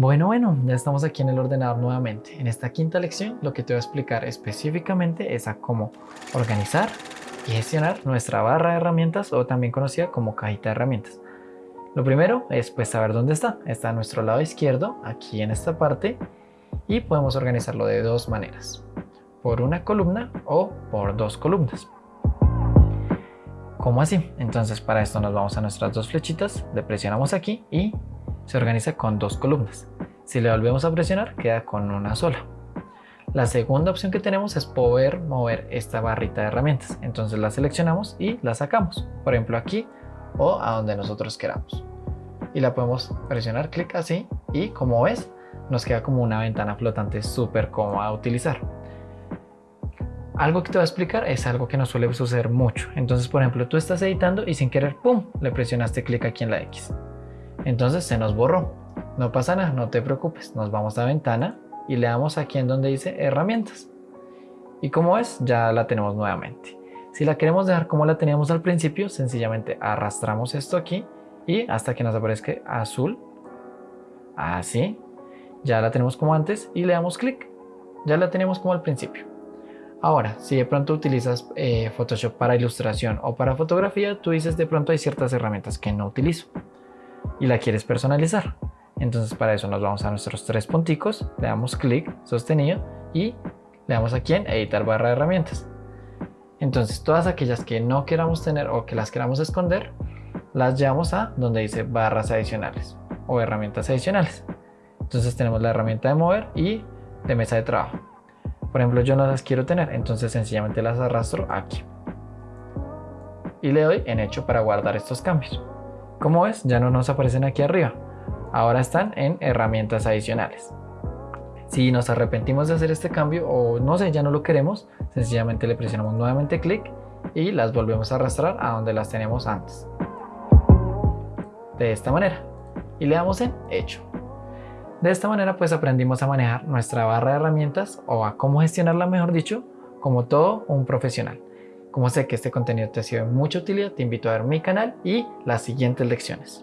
Bueno, bueno, ya estamos aquí en el ordenador nuevamente. En esta quinta lección lo que te voy a explicar específicamente es a cómo organizar y gestionar nuestra barra de herramientas o también conocida como cajita de herramientas. Lo primero es pues saber dónde está. Está a nuestro lado izquierdo, aquí en esta parte, y podemos organizarlo de dos maneras. Por una columna o por dos columnas. ¿Cómo así? Entonces para esto nos vamos a nuestras dos flechitas, le presionamos aquí y se organiza con dos columnas. Si le volvemos a presionar, queda con una sola. La segunda opción que tenemos es poder mover esta barrita de herramientas. Entonces la seleccionamos y la sacamos. Por ejemplo aquí o a donde nosotros queramos. Y la podemos presionar clic así y como ves nos queda como una ventana flotante súper cómoda a utilizar. Algo que te voy a explicar es algo que nos suele suceder mucho. Entonces, por ejemplo, tú estás editando y sin querer, ¡pum!, le presionaste clic aquí en la X. Entonces se nos borró. No pasa nada, no te preocupes. Nos vamos a ventana y le damos aquí en donde dice herramientas. Y como ves, ya la tenemos nuevamente. Si la queremos dejar como la teníamos al principio, sencillamente arrastramos esto aquí y hasta que nos aparezca azul. Así. Ya la tenemos como antes y le damos clic. Ya la tenemos como al principio. Ahora, si de pronto utilizas eh, Photoshop para ilustración o para fotografía, tú dices de pronto hay ciertas herramientas que no utilizo y la quieres personalizar. Entonces para eso nos vamos a nuestros tres punticos, le damos clic sostenido y le damos aquí en editar barra de herramientas. Entonces todas aquellas que no queramos tener o que las queramos esconder, las llevamos a donde dice barras adicionales o herramientas adicionales. Entonces tenemos la herramienta de mover y de mesa de trabajo. Por ejemplo, yo no las quiero tener, entonces sencillamente las arrastro aquí. Y le doy en hecho para guardar estos cambios. Como ves, ya no nos aparecen aquí arriba. Ahora están en herramientas adicionales. Si nos arrepentimos de hacer este cambio o no sé, ya no lo queremos, sencillamente le presionamos nuevamente clic y las volvemos a arrastrar a donde las tenemos antes. De esta manera. Y le damos en hecho. De esta manera pues aprendimos a manejar nuestra barra de herramientas o a cómo gestionarla mejor dicho como todo un profesional. Como sé que este contenido te ha sido de mucha utilidad, te invito a ver mi canal y las siguientes lecciones.